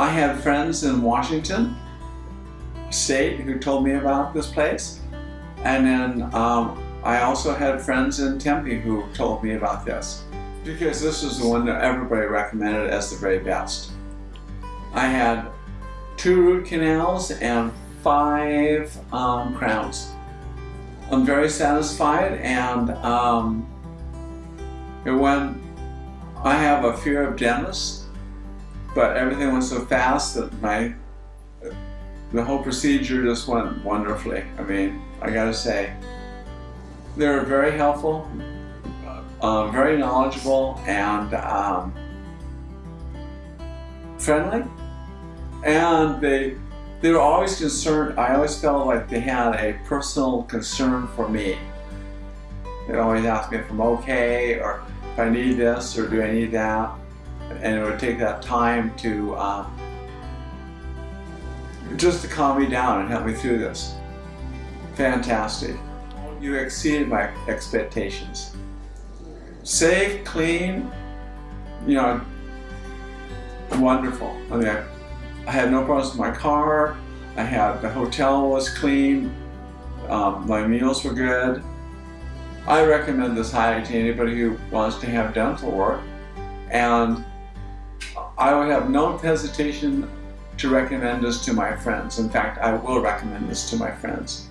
I have friends in Washington State who told me about this place. And then um, I also had friends in Tempe who told me about this because this is the one that everybody recommended as the very best. I had two root canals and five um, crowns. I'm very satisfied and um, when I have a fear of dentists, but everything went so fast that my the whole procedure just went wonderfully. I mean, I gotta say, they were very helpful, uh, very knowledgeable, and um, friendly. And they they were always concerned. I always felt like they had a personal concern for me. They'd always ask me if I'm okay, or if I need this, or do I need that, and it would take that time to. Um, just to calm me down and help me through this. Fantastic. You exceeded my expectations. Safe, clean, you know, wonderful. I mean, I, I had no problems with my car. I had, the hotel was clean. Um, my meals were good. I recommend this highly to anybody who wants to have dental work. And I would have no hesitation to recommend this to my friends. In fact, I will recommend this to my friends.